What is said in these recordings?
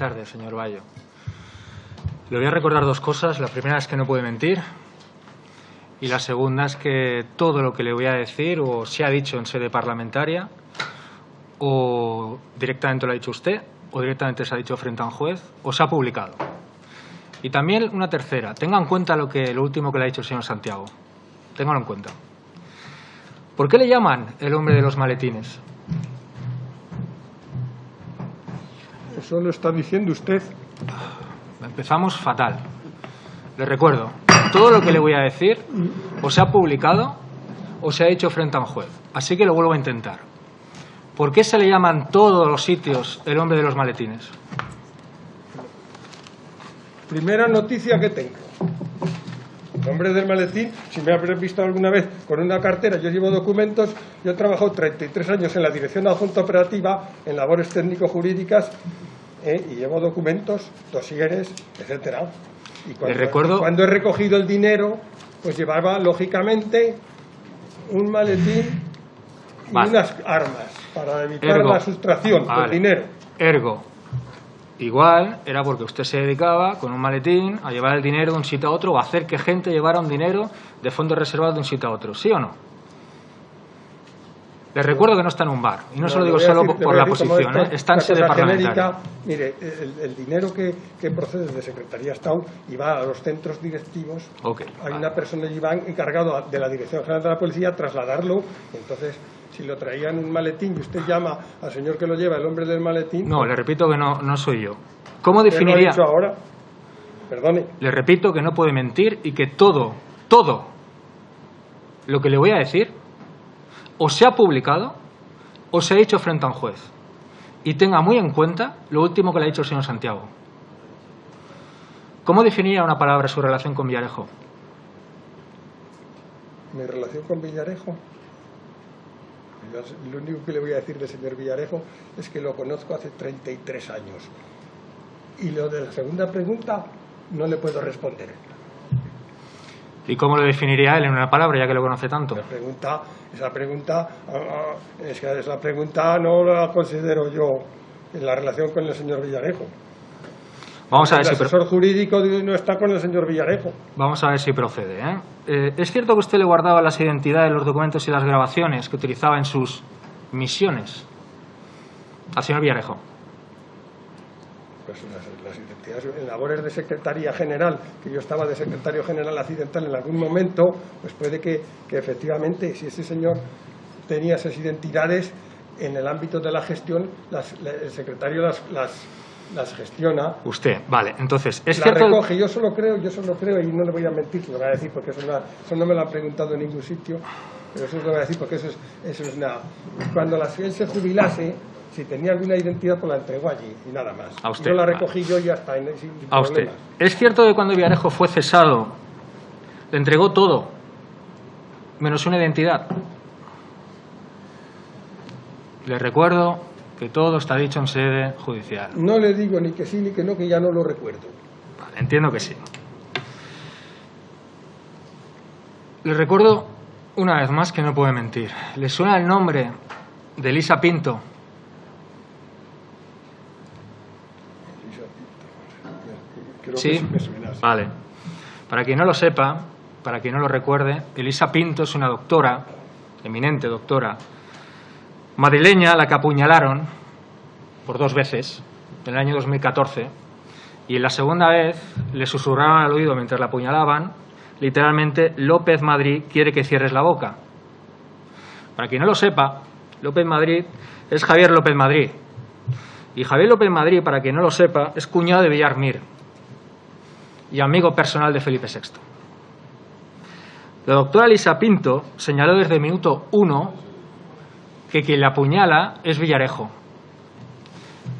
tardes, señor Bayo. Le voy a recordar dos cosas. La primera es que no puede mentir. Y la segunda es que todo lo que le voy a decir o se ha dicho en sede parlamentaria o directamente lo ha dicho usted o directamente se ha dicho frente a un juez o se ha publicado. Y también una tercera. Tenga en cuenta lo, que, lo último que le ha dicho el señor Santiago. Téngalo en cuenta. ¿Por qué le llaman el hombre de los maletines? Eso lo está diciendo usted. Empezamos fatal. Le recuerdo, todo lo que le voy a decir o se ha publicado o se ha hecho frente a un juez. Así que lo vuelvo a intentar. ¿Por qué se le llaman todos los sitios el hombre de los maletines? Primera noticia que tengo. El hombre del maletín, si me habréis visto alguna vez con una cartera, yo llevo documentos, yo he trabajado 33 años en la Dirección Adjunta Operativa, en labores técnico-jurídicas, eh, y llevo documentos, dosieres, etcétera. Y cuando, recuerdo- cuando he recogido el dinero, pues llevaba, lógicamente, un maletín y Vale. unas armas para evitar Ergo. la sustracción Vale. del dinero. Ergo, igual era porque usted se dedicaba con un maletín a llevar el dinero de un sitio a otro o a hacer que gente llevara un dinero de fondos reservados de un sitio a otro, ¿sí o no? Les recuerdo que no está en un bar, y no, se lo digo solo decir- por la posición, ¿eh? está en sede parlamentaria. Mire, el, el dinero que, que procede de Secretaría de Estado y va a los centros directivos. Hay vale. una persona allí va encargado de la Dirección General de la Policía trasladarlo. Entonces, si lo traían en un maletín y usted llama al señor que lo lleva, el hombre del maletín. No, le repito que no, no soy yo. ¿Cómo ¿qué lo definiría? dicho ahora? Perdone. Le repito que no puede mentir y que todo, todo lo que le voy a decir o se ha publicado o se ha dicho frente a un juez. Y tenga muy en cuenta lo último que le ha dicho el señor Santiago. ¿Cómo definiría una palabra su relación con Villarejo? Mi relación con Villarejo. Lo único que le voy a decir del señor Villarejo es que lo conozco hace 33 años. Y lo de la segunda pregunta no le puedo responder. ¿Y cómo lo definiría él en una palabra, ya que lo conoce tanto? La pregunta, esa pregunta, ah, ah, es que esa pregunta no la considero yo en la relación con el señor Villarejo. Vamos a ver el si, asesor jurídico no está con el señor Villarejo. vamos a ver si procede. ¿eh? Eh, ¿Es cierto que usted le guardaba las identidades, los documentos y las grabaciones que utilizaba en sus misiones al señor Villarejo? Pues las, las identidades en labores de secretaría general, que yo estaba de secretario general accidental en algún momento, pues puede que, que efectivamente, si ese señor tenía esas identidades en el ámbito de la gestión, las- la- el secretario las, las, las gestiona Usted, vale. Entonces, ¿es la cierto? recoge, yo solo creo, yo solo creo, y no le voy a mentir, lo voy a decir porque eso, no- eso no me lo han preguntado en ningún sitio, pero eso lo voy a decir porque eso es, eso es nada. Cuando la, él se jubilase, si tenía alguna identidad, pues la entregó allí y nada más. A usted, yo la recogí yo y ya está, sin A usted. ¿Es cierto que cuando Villarejo fue cesado, le entregó todo, menos una identidad? Le recuerdo que todo está dicho en sede judicial. No le digo ni que sí ni que no, que ya no lo recuerdo. Vale, entiendo que sí. Le recuerdo una vez más que no puede mentir. ¿Le suena el nombre de Elisa Pinto? Creo Sí. Vale. Para quien no lo sepa, para quien no lo recuerde, Elisa Pinto es una doctora, eminente doctora, madrileña, la que apuñalaron por dos veces en el año 2014 y en la segunda vez le susurraron al oído mientras la apuñalaban, literalmente, López Madrid quiere que cierres la boca. Para quien no lo sepa, López Madrid es Javier López Madrid. Y Javier López Madrid, para quien no lo sepa, es cuñado de Villar Mir y amigo personal de Felipe VI. La doctora Lisa Pinto señaló desde el minuto uno que quien la apuñala es Villarejo.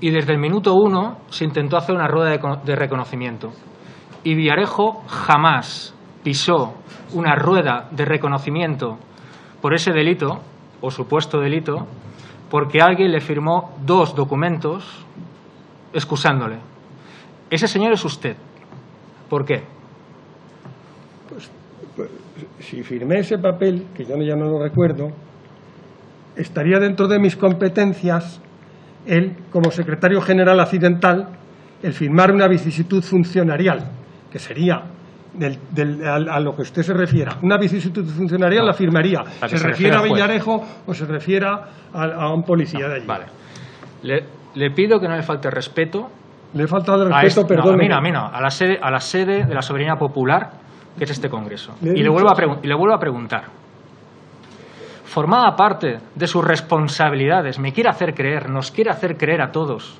Y desde el minuto uno se intentó hacer una rueda de reconocimiento. Y Villarejo jamás pisó una rueda de reconocimiento por ese delito, o supuesto delito, porque alguien le firmó dos documentos excusándole. Ese señor es usted. ¿Por qué? Pues, si firmé ese papel, que yo ya no lo recuerdo, estaría dentro de mis competencias él, como secretario general accidental, el firmar una vicisitud funcionarial, que sería del, del, a, a, lo que usted se refiera. Una vicisitud funcionarial no, la firmaría. ¿Se, se, refiere a Villarejo o se refiera a, a, un policía de allí? Vale. Le, le, pido que no le falte respeto. Le he faltado respeto, este, perdón. No, a mí no, a mí no. A la, sede, a la sede de la soberanía popular, que es este Congreso. Le y, le vuelvo a y le vuelvo a preguntar. Formaba parte de sus responsabilidades, me quiere hacer creer, nos quiere hacer creer a todos,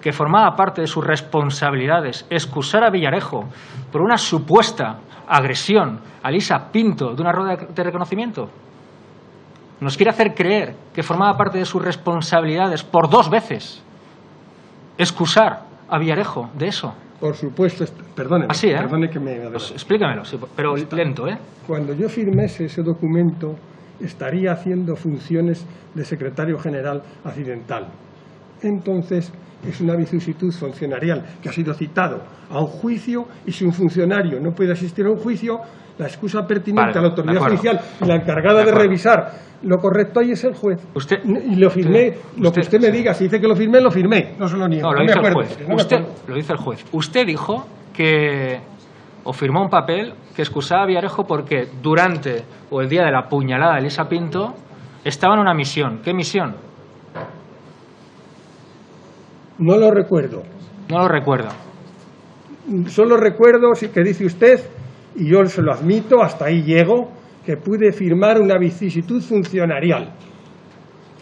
que formaba parte de sus responsabilidades excusar a Villarejo por una supuesta agresión a Lisa Pinto de una rueda de reconocimiento? Nos quiere hacer creer que formaba parte de sus responsabilidades por dos veces excusar a Villarejo de eso. Por supuesto, perdone, Así, ¿eh? perdone que me... Pues explícamelo, sí, pero Está. lento, ¿eh? Cuando yo firmese ese documento estaría haciendo funciones de secretario general accidental. Entonces, es una vicisitud funcionarial que ha sido citado a un juicio y si un funcionario no puede asistir a un juicio, la excusa pertinente vale, a la autoridad judicial y la encargada de, de, revisar lo correcto ahí es el juez. Usted, y lo firmé, usted, lo que usted me diga, si dice que lo firmé, lo firmé, no se lo niego. No, lo no hizo me el juez. no usted, me acuerdo. lo dice el juez. Usted dijo que o firmó un papel que excusaba a Villarejo porque durante o el día de la puñalada de Elisa Pinto estaba en una misión. ¿Qué misión? No lo recuerdo. No lo recuerdo. Solo recuerdo, sí que dice usted, y yo se lo admito, hasta ahí llego, que pude firmar una vicisitud funcionarial.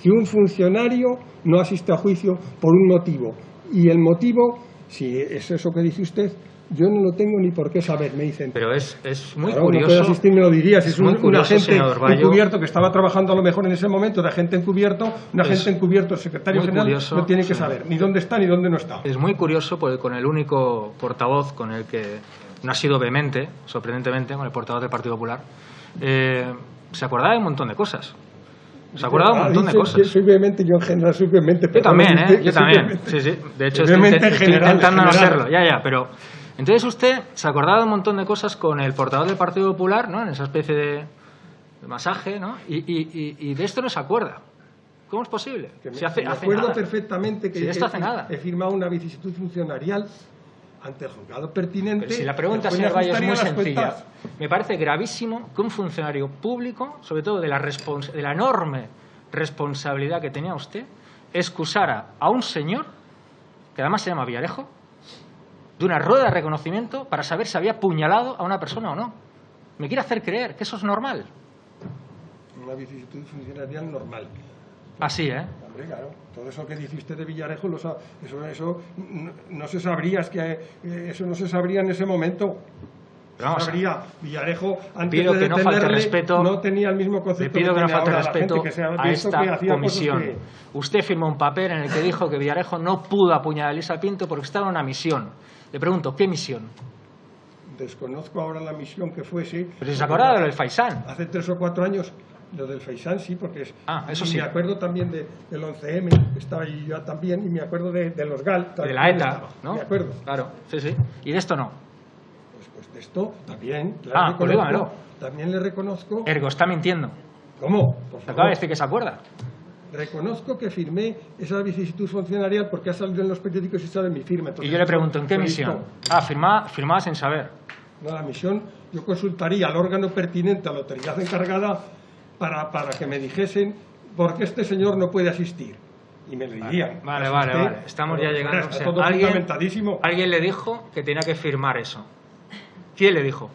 Que un funcionario no asiste a juicio por un motivo. Y el motivo, si es eso que dice usted, yo no lo tengo ni por qué saber, me dicen. Pero es, es muy claro, curioso. No asistir, me lo diría. Si es, es un, curioso, un, agente encubierto que estaba trabajando a lo mejor en ese momento de agente encubierto, un agente encubierto, el secretario general, curioso, no tiene que sí. saber ni dónde está ni dónde no está. Es muy curioso porque con el único portavoz con el que no ha sido vehemente, sorprendentemente, con el portavoz del Partido Popular, eh, se acordaba de un montón de cosas. Se acordaba de un montón de cosas. Soy vehemente, yo en general soy vehemente. Yo también, ¿eh? Yo también. Sí, sí. De hecho, estoy, estoy, general, intentando no serlo. Ya, ya, pero... Entonces usted se acordaba de un montón de cosas con el portavoz del Partido Popular, ¿no? En esa especie de, de masaje, ¿no? Y, y, y, de esto no se acuerda. ¿Cómo es posible? Que me, si hace, me hace acuerdo nada. perfectamente que si nada. he firmado una vicisitud funcionarial ante el juzgado pertinente. Pero si la pregunta, señor Valle, es muy sencilla. Me parece gravísimo que un funcionario público, sobre todo de la, de la enorme responsabilidad que tenía usted, excusara a un señor, que además se llama Villarejo, de una rueda de reconocimiento para saber si había puñalado a una persona o no. Me quiere hacer creer que eso es normal. Una vicisitud funcionarial normal. Así, ¿eh? Hombre, claro. Todo eso que dice usted de Villarejo, lo eso, eso no, no, se sabría, es que eh, eso no se sabría en ese momento. Vamos sabría Villarejo antes pido de que no falte respeto, no tenía el mismo concepto le pido que, que no falte respeto gente, que a esta que comisión. Que... Usted firmó un papel en el que dijo que Villarejo no pudo apuñalar a Elisa Pinto porque estaba en una misión. Le pregunto, ¿qué misión? Desconozco ahora la misión que fuese. Pero se acordaba de lo del Faisán. Hace tres o cuatro años, lo del Faisán sí, porque es. Ah, eso sí. me acuerdo también de, del 11M, que estaba ahí yo también, y me acuerdo de, de los GAL. De la ETA, estaba, ¿no? Me acuerdo. Claro, sí, sí. ¿Y de esto no? Pues, pues de esto también. Ah, pues. También le reconozco. Ergo, está mintiendo. ¿Cómo? Por favor. Acaba de decir que se acuerda. Reconozco que firmé esa vicisitud funcionarial porque ha salido en los periódicos y sale en mi firma. Entonces, y yo le pregunto, ¿en qué misión? Ah, firmaba, firmaba sin saber. No, la misión, yo consultaría al órgano pertinente, a la autoridad encargada, para, para que me dijesen por qué este señor no puede asistir. Y me lo dirían. Vale, vale, vale. Estamos ya llegando. Está todo ¿Alguien, fundamentadísimo. alguien le dijo que tenía que firmar eso. ¿Quién le dijo?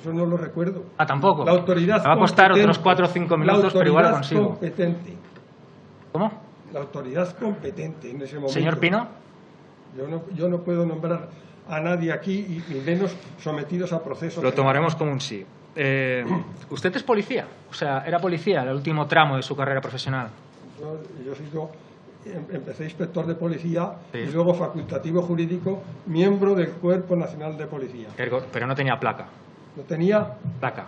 Eso no lo recuerdo. Ah, tampoco. La autoridad Me va a costar otros 4 o 5 minutos, pero igual lo consigo. competente. ¿Cómo? La autoridad competente en ese momento. Señor Pino. Yo no, yo no puedo nombrar a nadie aquí y, menos sometidos a procesos. Lo tomaremos como un sí. Eh, ¿Usted es policía? O sea, ¿era policía el último tramo de su carrera profesional? Yo, yo sigo, empecé inspector de policía Sí. y luego facultativo jurídico, miembro del Cuerpo Nacional de Policía. Ergo- Pero no tenía placa. ¿No tenía? Placa.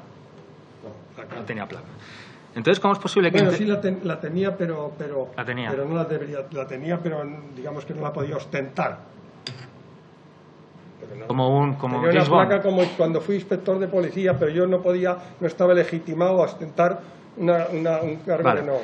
No, tenía placa. Entonces, ¿cómo es posible que... Bueno, sí la, ten- la tenía, pero, pero, La tenía. pero no la debería, la tenía, pero digamos que no la podía ostentar. No. Como un... Como Tenía James una Bond. placa como cuando fui inspector de policía, pero yo no podía, no estaba legitimado a ostentar una, una- un cargo Vale. no.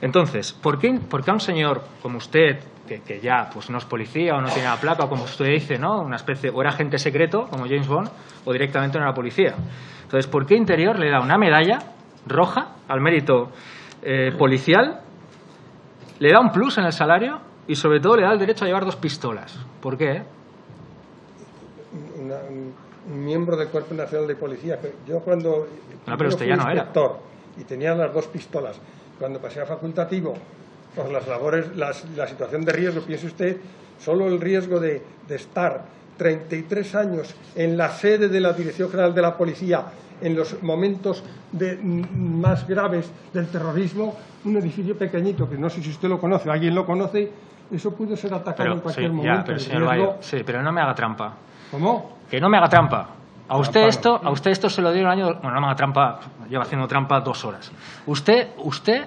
Entonces, ¿por qué, por qué a un señor como usted, que, que ya pues no es policía o no tiene la placa, o como usted dice, ¿no? Una especie, o era agente secreto, como James Bond, o directamente no era policía? Entonces, ¿por qué Interior le da una medalla roja al mérito eh, policial, le da un plus en el salario y sobre todo le da el derecho a llevar dos pistolas? ¿Por qué? Una- un, miembro del Cuerpo Nacional de Policía. Yo cuando No, pero yo usted ya no era. y tenía las dos pistolas, cuando pasé a facultativo, por las labores, las- la situación de riesgo, piense usted, solo el riesgo de, de estar 33 años en la sede de la Dirección General de la Policía en los momentos de- mm, más graves del terrorismo, un edificio pequeñito, que no sé si usted lo conoce, alguien lo conoce, eso pudo ser atacado en Pero, sí, cualquier ya, momento. pero El señor riesgo- Bayo, sí, pero no me haga trampa. ¿Cómo? Que no me haga trampa. A usted esto, a usted esto se lo dio en el año, bueno, no me haga trampa, lleva haciendo trampa dos horas. Usted, usted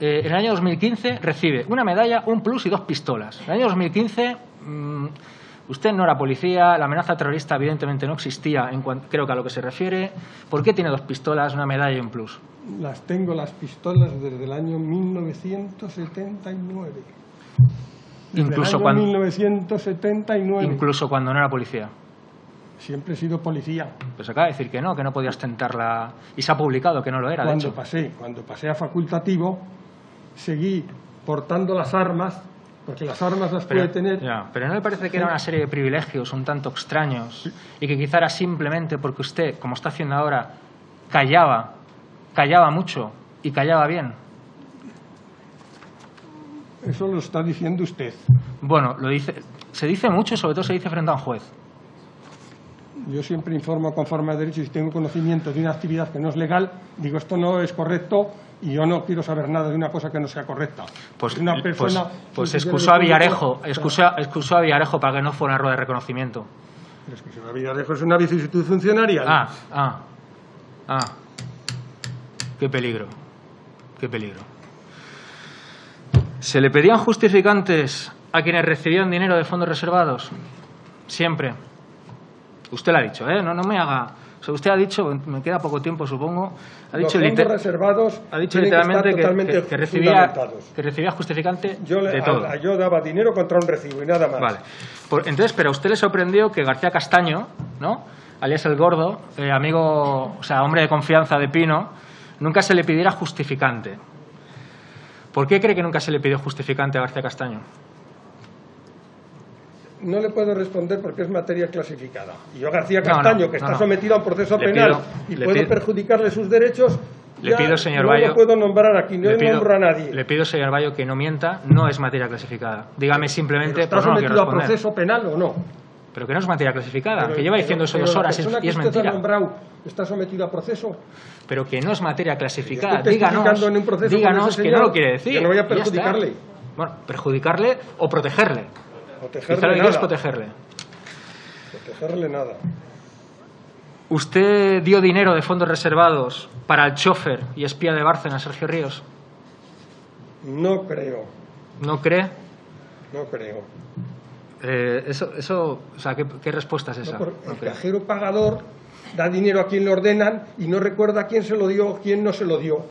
eh, en el año 2015 recibe una medalla, un plus y dos pistolas. En el año 2015 mm, usted no era policía, la amenaza terrorista evidentemente no existía, en cuan- creo que a lo que se refiere. ¿Por qué tiene dos pistolas, una medalla y un plus? Las tengo las pistolas desde el año 1979. Incluso cuando- 1979. Incluso cuando no era policía. Siempre he sido policía. Pues acaba de decir que no, que no podía ostentarla. Y se ha publicado que no lo era, de Cuando hecho. pasé, cuando pasé a facultativo, seguí portando las armas, porque las armas las Pero, puede tener. ya, pero ¿no le parece que era una serie de privilegios un tanto extraños y que quizá era simplemente porque usted, como está haciendo ahora, callaba, callaba mucho y callaba bien? Eso lo está diciendo usted. Bueno, lo dice, se dice mucho y sobre todo se dice frente a un juez. Yo siempre informo conforme a derecho y si tengo conocimiento de una actividad que no es legal, digo esto no es correcto y yo no quiero saber nada de una cosa que no sea correcta. Pues, una pues, persona pues funcionario excusó a Villarejo, excusó, excusó a Villarejo para que no fuera una rueda de reconocimiento. Pero si una Villarejo es una vicisitud funcionaria. Ah, ah, ah. Qué peligro, qué peligro. ¿Se le pedían justificantes a quienes recibían dinero de fondos reservados? Siempre. Usted lo ha dicho, ¿eh? No, no me haga... O sea, usted ha dicho, me queda poco tiempo, supongo, ha Los dicho, fondos reservados ha dicho tienen que estar literalmente que, totalmente que- que recibía, fundamentados. que recibía justificante Yo, le- de todo. a- yo daba dinero contra un recibo y nada más. Vale. Por- entonces, pero a usted le sorprendió que García Castaño, ¿no? alias el gordo, eh, amigo, o sea, hombre de confianza de Pino, nunca se le pidiera justificante. ¿Por qué cree que nunca se le pidió justificante a García Castaño? No le puedo responder porque es materia clasificada. Y yo, García No, no, Castaño, que está no. sometido a un proceso Le penal pido- y puedo pido- perjudicarle sus derechos, Le ya pido, señor no Bayo- lo puedo nombrar aquí, no le, pido, nombro a nadie. le pido, señor Bayo, que no mienta, no es materia clasificada. Dígame Pero simplemente, ¿Está pues sometido a proceso penal o no? Pero que no es materia clasificada, Pero- que lleva diciendo eso dos horas y es- y mentira. está sometido a proceso. Pero que no es materia clasificada. Díganos, testificando en un proceso con díganos que no lo quiere decir. que no voy a perjudicarle. Bueno, perjudicarle o protegerle. Quizá Protegerle lo que quiere es nada. protegerle. Protegerle nada. ¿Usted dio dinero de fondos reservados para el chofer y espía de Bárcena, Sergio Ríos? No creo, ¿No cree? no creo. Eh, eso, eso, o sea, ¿qué, qué respuesta es esa? No, el cajero pagador da dinero a quien le ordenan y no recuerda a quién se lo dio o quién no se lo dio.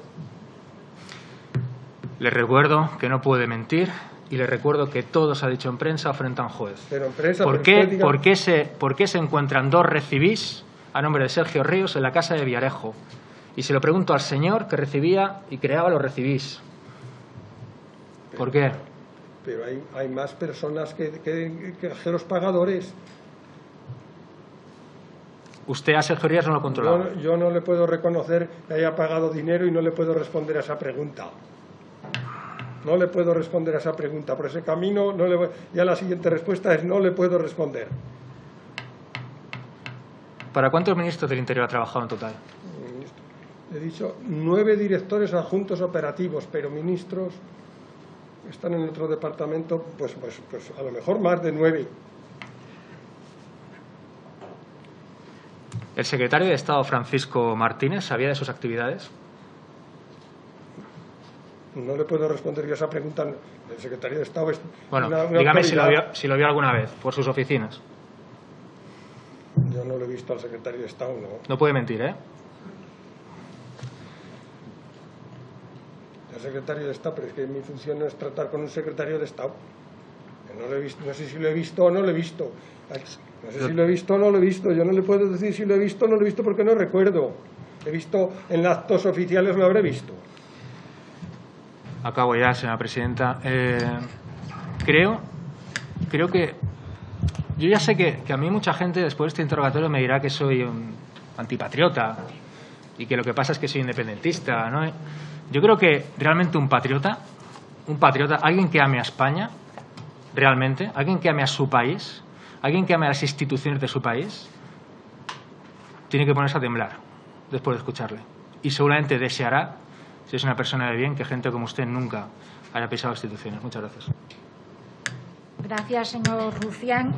Le recuerdo que no puede mentir y le recuerdo que todo se ha dicho en prensa frente a un juez. Pero en prensa, ¿Por qué, por, qué se, ¿Por qué se encuentran dos recibís a nombre de Sergio Ríos en la casa de Villarejo? Y se lo pregunto al señor que recibía y creaba los recibís. ¿Por qué? Pero hay, hay más personas que, que- que cajeros pagadores. Usted a Sergio Ríos no lo controlaba. Yo, yo no le puedo reconocer que haya pagado dinero y no le puedo responder a esa pregunta. No le puedo responder a esa pregunta. Por ese camino, no le voy- ya la siguiente respuesta es no le puedo responder. ¿Para cuántos ministros del Interior ha trabajado en total? He dicho nueve directores adjuntos operativos, pero ministros están en otro departamento, pues, pues, pues a lo mejor más de nueve. ¿El secretario de Estado Francisco Martínez sabía de sus actividades? No le puedo responder yo esa pregunta. El secretario de Estado es Bueno, una- una dígame si lo, vio, si lo vio alguna vez por sus oficinas. Yo no lo he visto al secretario de Estado, no. No puede mentir, ¿eh? Secretario de Estado, pero es que mi función no es tratar con un secretario de Estado. No, lo he visto, no sé si lo he visto o no lo he visto. No sé si lo he visto o no lo he visto. Yo no le puedo decir si lo he visto o no lo he visto porque no recuerdo. He visto en actos oficiales, lo habré visto. Acabo ya, señora presidenta. Eh, creo, creo que... Yo ya sé que, que a mí mucha gente después de este interrogatorio me dirá que soy un antipatriota y que lo que pasa es que soy independentista. ¿no? Yo creo que realmente un patriota, un patriota, alguien que ame a España, realmente, alguien que ame a su país, alguien que ame a las instituciones de su país, tiene que ponerse a temblar después de escucharle. Y seguramente deseará, si es una persona de bien, que gente como usted nunca haya pisado instituciones. Muchas gracias. Gracias, señor Rufián.